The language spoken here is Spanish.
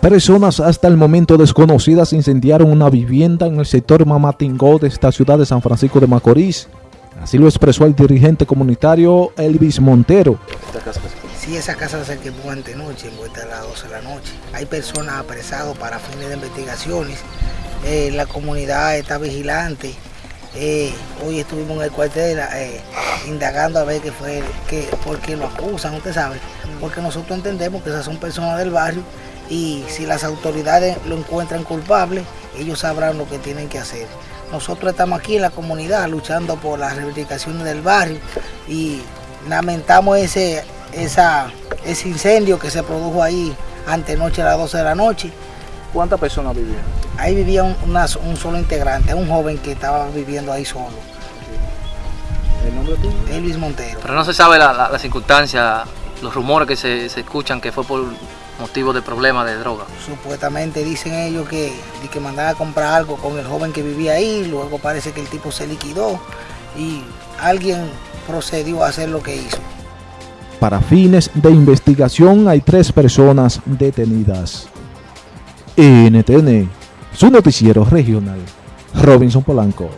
Personas hasta el momento desconocidas incendiaron una vivienda en el sector Mamatingó de esta ciudad de San Francisco de Macorís. Así lo expresó el dirigente comunitario Elvis Montero. Sí, esa casa se quemó antenoche, en vuelta a las 12 de la noche. Hay personas apresadas para fines de investigaciones. Eh, la comunidad está vigilante. Eh, hoy estuvimos en el cuartel eh, indagando a ver qué fue, qué, por qué lo acusan, usted sabe. Porque nosotros entendemos que esas son personas del barrio y si las autoridades lo encuentran culpable, ellos sabrán lo que tienen que hacer. Nosotros estamos aquí en la comunidad luchando por las reivindicaciones del barrio y lamentamos ese, esa, ese incendio que se produjo ahí antenoche a las 12 de la noche. ¿Cuántas personas vivían? Ahí vivía un, un, solo integrante, un joven que estaba viviendo ahí solo. ¿El nombre tuyo? Elvis Montero. Pero no se sabe la, la, la circunstancia, los rumores que se, se escuchan que fue por motivo de problemas de droga. Supuestamente dicen ellos que, que mandaban a comprar algo con el joven que vivía ahí, luego parece que el tipo se liquidó y alguien procedió a hacer lo que hizo. Para fines de investigación hay tres personas detenidas. NTN, su noticiero regional, Robinson Polanco.